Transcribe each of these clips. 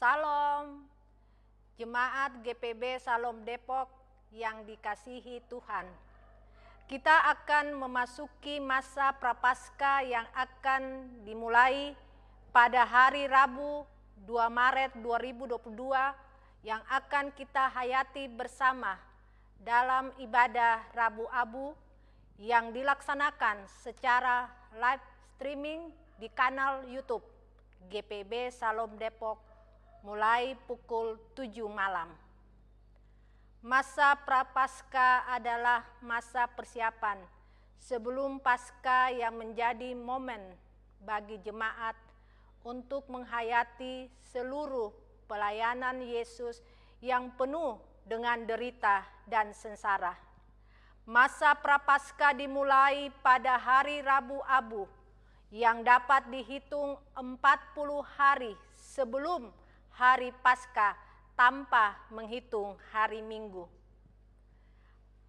Salam, jemaat GPB Salom Depok yang dikasihi Tuhan. Kita akan memasuki masa prapaskah yang akan dimulai pada hari Rabu 2 Maret 2022 yang akan kita hayati bersama dalam ibadah Rabu Abu yang dilaksanakan secara live streaming di kanal YouTube GPB Salom Depok mulai pukul 7 malam. Masa prapaskah adalah masa persiapan sebelum pasca yang menjadi momen bagi jemaat untuk menghayati seluruh pelayanan Yesus yang penuh dengan derita dan sengsara. Masa prapaskah dimulai pada hari Rabu Abu yang dapat dihitung 40 hari sebelum hari Paskah tanpa menghitung hari Minggu.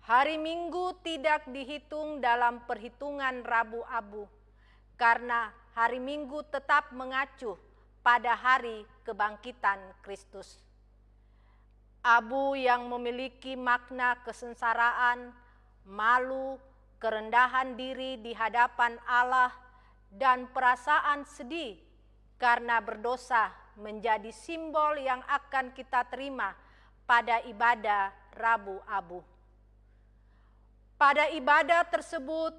Hari Minggu tidak dihitung dalam perhitungan Rabu Abu karena hari Minggu tetap mengacu pada hari kebangkitan Kristus. Abu yang memiliki makna kesensaraan, malu, kerendahan diri di hadapan Allah, dan perasaan sedih karena berdosa menjadi simbol yang akan kita terima pada ibadah Rabu Abu. Pada ibadah tersebut,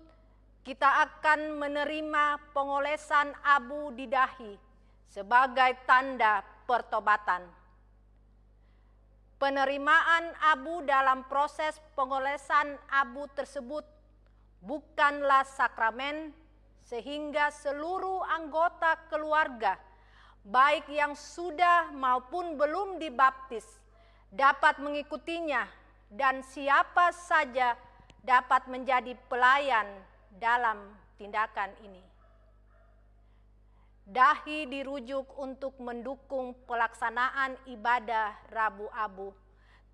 kita akan menerima pengolesan abu di dahi sebagai tanda pertobatan. Penerimaan abu dalam proses pengolesan abu tersebut bukanlah sakramen sehingga seluruh anggota keluarga baik yang sudah maupun belum dibaptis, dapat mengikutinya, dan siapa saja dapat menjadi pelayan dalam tindakan ini. Dahi dirujuk untuk mendukung pelaksanaan ibadah Rabu Abu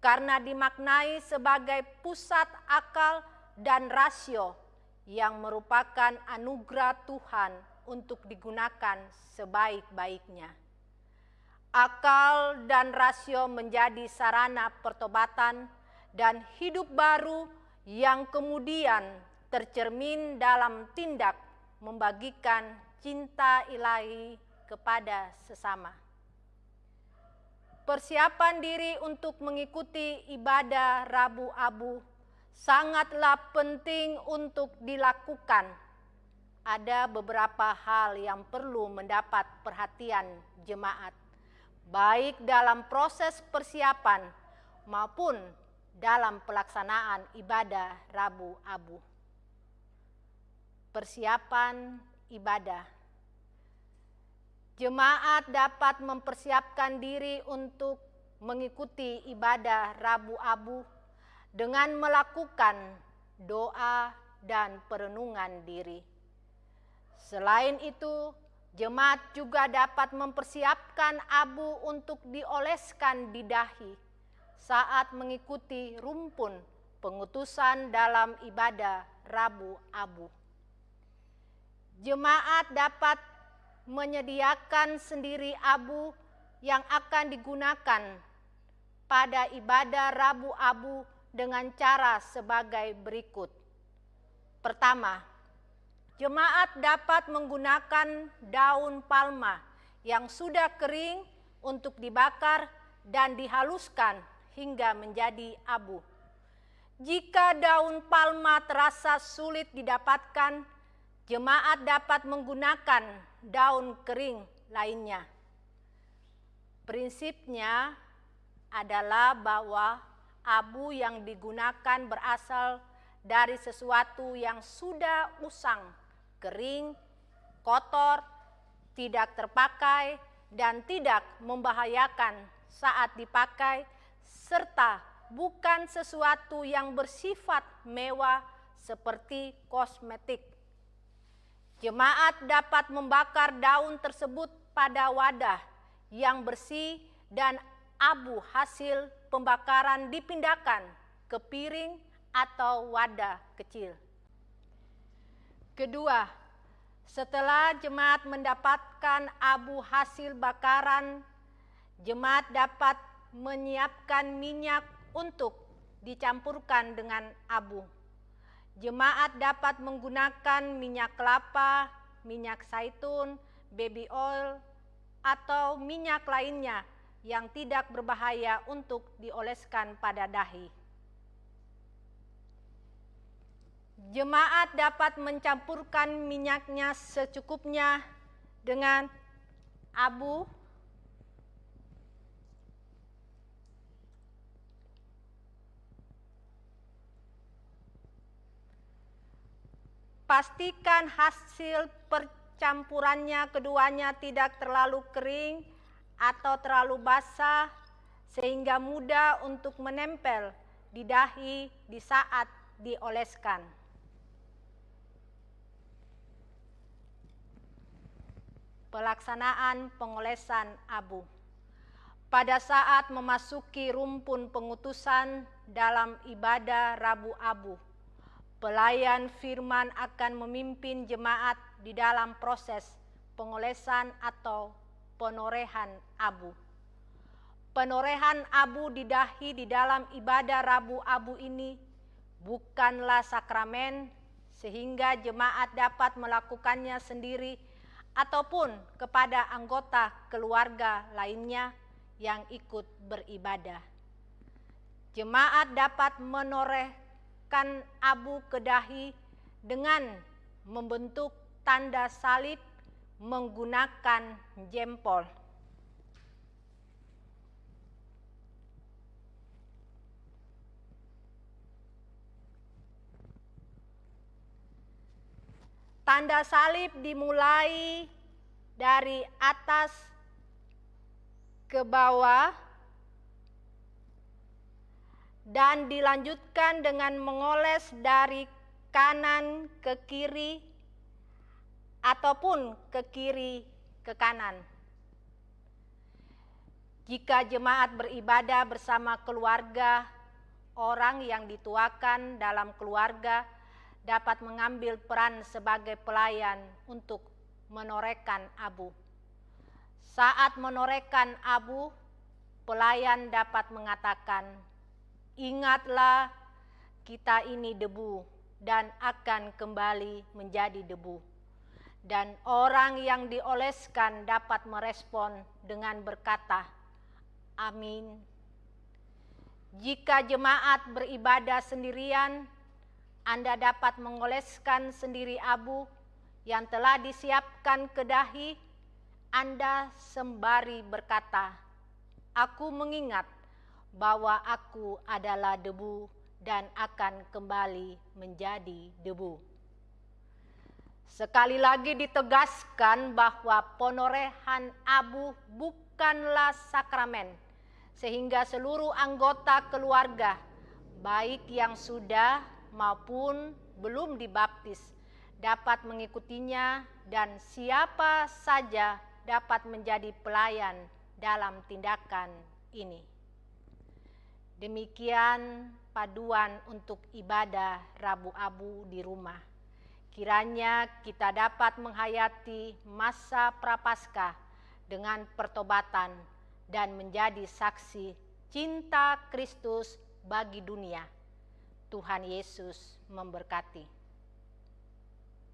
karena dimaknai sebagai pusat akal dan rasio yang merupakan anugerah Tuhan untuk digunakan sebaik-baiknya. Akal dan rasio menjadi sarana pertobatan dan hidup baru yang kemudian tercermin dalam tindak membagikan cinta ilahi kepada sesama. Persiapan diri untuk mengikuti ibadah Rabu Abu sangatlah penting untuk dilakukan ada beberapa hal yang perlu mendapat perhatian jemaat, baik dalam proses persiapan maupun dalam pelaksanaan ibadah Rabu Abu. Persiapan ibadah. Jemaat dapat mempersiapkan diri untuk mengikuti ibadah Rabu Abu dengan melakukan doa dan perenungan diri. Selain itu, jemaat juga dapat mempersiapkan abu untuk dioleskan di dahi saat mengikuti rumpun pengutusan dalam ibadah Rabu Abu. Jemaat dapat menyediakan sendiri abu yang akan digunakan pada ibadah Rabu Abu dengan cara sebagai berikut. Pertama, Jemaat dapat menggunakan daun palma yang sudah kering untuk dibakar dan dihaluskan hingga menjadi abu. Jika daun palma terasa sulit didapatkan, jemaat dapat menggunakan daun kering lainnya. Prinsipnya adalah bahwa abu yang digunakan berasal dari sesuatu yang sudah usang kering, kotor, tidak terpakai, dan tidak membahayakan saat dipakai, serta bukan sesuatu yang bersifat mewah seperti kosmetik. Jemaat dapat membakar daun tersebut pada wadah yang bersih dan abu hasil pembakaran dipindahkan ke piring atau wadah kecil. Kedua, setelah jemaat mendapatkan abu hasil bakaran, Jemaat dapat menyiapkan minyak untuk dicampurkan dengan abu. Jemaat dapat menggunakan minyak kelapa, minyak zaitun, baby oil, atau minyak lainnya yang tidak berbahaya untuk dioleskan pada dahi. Jemaat dapat mencampurkan minyaknya secukupnya dengan abu Pastikan hasil percampurannya keduanya tidak terlalu kering atau terlalu basah sehingga mudah untuk menempel di dahi di saat dioleskan. Pelaksanaan pengolesan abu. Pada saat memasuki rumpun pengutusan dalam ibadah Rabu Abu, Pelayan firman akan memimpin jemaat di dalam proses pengolesan atau penorehan abu. Penorehan abu di dahi di dalam ibadah Rabu Abu ini bukanlah sakramen sehingga jemaat dapat melakukannya sendiri ataupun kepada anggota keluarga lainnya yang ikut beribadah. Jemaat dapat menoreh kan abu kedahi dengan membentuk tanda salib menggunakan jempol. Tanda salib dimulai dari atas ke bawah dan dilanjutkan dengan mengoles dari kanan ke kiri ataupun ke kiri ke kanan. Jika jemaat beribadah bersama keluarga, orang yang dituakan dalam keluarga dapat mengambil peran sebagai pelayan untuk menorehkan abu. Saat menorehkan abu, pelayan dapat mengatakan, Ingatlah, kita ini debu dan akan kembali menjadi debu. Dan orang yang dioleskan dapat merespon dengan berkata, Amin. Jika jemaat beribadah sendirian, Anda dapat mengoleskan sendiri abu yang telah disiapkan ke dahi. Anda sembari berkata, Aku mengingat bahwa aku adalah debu dan akan kembali menjadi debu. Sekali lagi ditegaskan bahwa ponorehan abu bukanlah sakramen, sehingga seluruh anggota keluarga, baik yang sudah maupun belum dibaptis, dapat mengikutinya dan siapa saja dapat menjadi pelayan dalam tindakan ini. Demikian paduan untuk ibadah Rabu Abu di rumah. Kiranya kita dapat menghayati masa prapaskah dengan pertobatan dan menjadi saksi cinta Kristus bagi dunia. Tuhan Yesus memberkati.